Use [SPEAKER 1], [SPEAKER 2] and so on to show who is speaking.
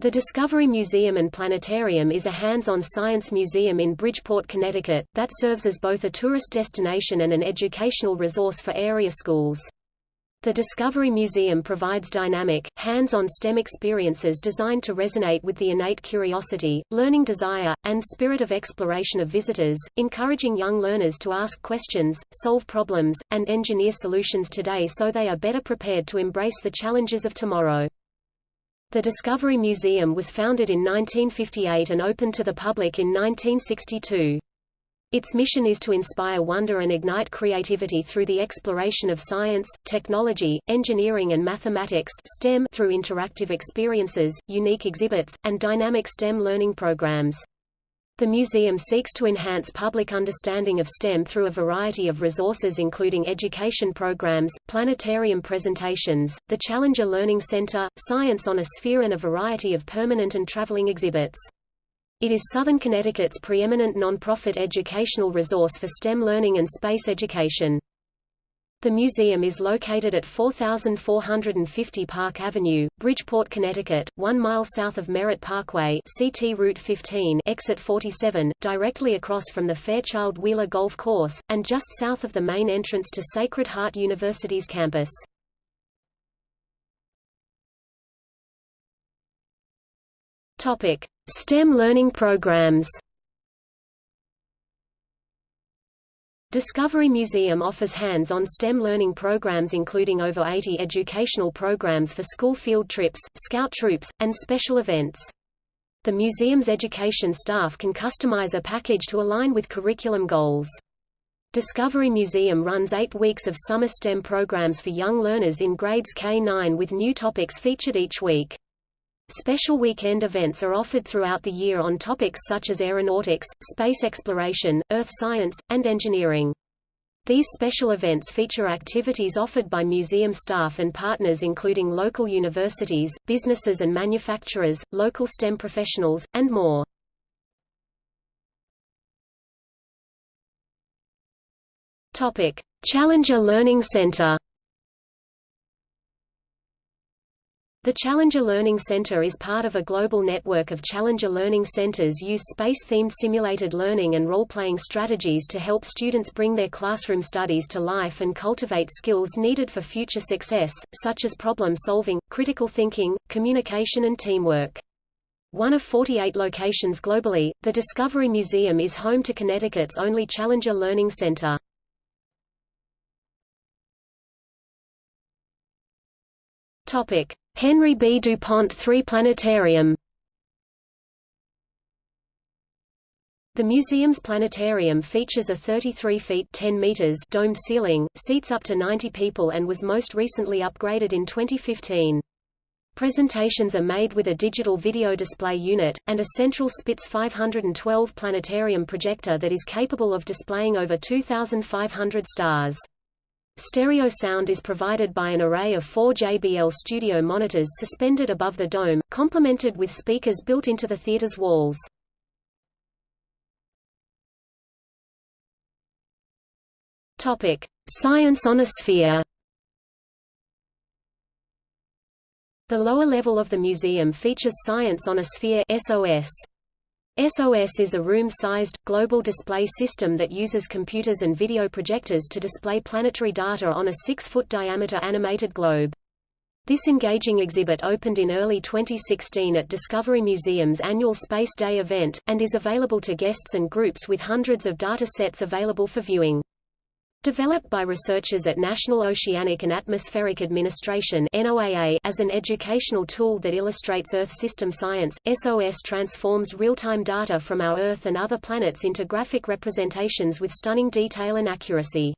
[SPEAKER 1] The Discovery Museum and Planetarium is a hands-on science museum in Bridgeport, Connecticut, that serves as both a tourist destination and an educational resource for area schools. The Discovery Museum provides dynamic, hands-on STEM experiences designed to resonate with the innate curiosity, learning desire, and spirit of exploration of visitors, encouraging young learners to ask questions, solve problems, and engineer solutions today so they are better prepared to embrace the challenges of tomorrow. The Discovery Museum was founded in 1958 and opened to the public in 1962. Its mission is to inspire wonder and ignite creativity through the exploration of science, technology, engineering and mathematics STEM through interactive experiences, unique exhibits, and dynamic STEM learning programs. The museum seeks to enhance public understanding of STEM through a variety of resources including education programs, planetarium presentations, the Challenger Learning Center, Science on a Sphere and a variety of permanent and traveling exhibits. It is Southern Connecticut's preeminent non-profit educational resource for STEM learning and space education. The museum is located at 4450 Park Avenue, Bridgeport, Connecticut, one mile south of Merritt Parkway CT Route 15 exit 47, directly across from the Fairchild Wheeler Golf Course, and just south of the main entrance to Sacred Heart University's campus. STEM learning programs Discovery Museum offers hands-on STEM learning programs including over 80 educational programs for school field trips, scout troops, and special events. The museum's education staff can customize a package to align with curriculum goals. Discovery Museum runs eight weeks of summer STEM programs for young learners in grades K-9 with new topics featured each week. Special weekend events are offered throughout the year on topics such as aeronautics, space exploration, earth science, and engineering. These special events feature activities offered by museum staff and partners including local universities, businesses and manufacturers, local STEM professionals, and more. Challenger Learning Center The Challenger Learning Center is part of a global network of Challenger Learning Centers use space-themed simulated learning and role-playing strategies to help students bring their classroom studies to life and cultivate skills needed for future success, such as problem-solving, critical thinking, communication and teamwork. One of 48 locations globally, the Discovery Museum is home to Connecticut's only Challenger Learning Center. Topic: Henry B. DuPont III Planetarium The museum's planetarium features a 33 feet 10 meters domed ceiling, seats up to 90 people and was most recently upgraded in 2015. Presentations are made with a digital video display unit, and a central Spitz 512 planetarium projector that is capable of displaying over 2,500 stars. Stereo sound is provided by an array of four JBL studio monitors suspended above the dome, complemented with speakers built into the theater's walls. Topic: Science on a Sphere. The lower level of the museum features Science on a Sphere (SOS). SOS is a room-sized, global display system that uses computers and video projectors to display planetary data on a 6-foot diameter animated globe. This engaging exhibit opened in early 2016 at Discovery Museum's annual Space Day event, and is available to guests and groups with hundreds of data sets available for viewing. Developed by researchers at National Oceanic and Atmospheric Administration NOAA as an educational tool that illustrates Earth system science, SOS transforms real-time data from our Earth and other planets into graphic representations with stunning detail and accuracy.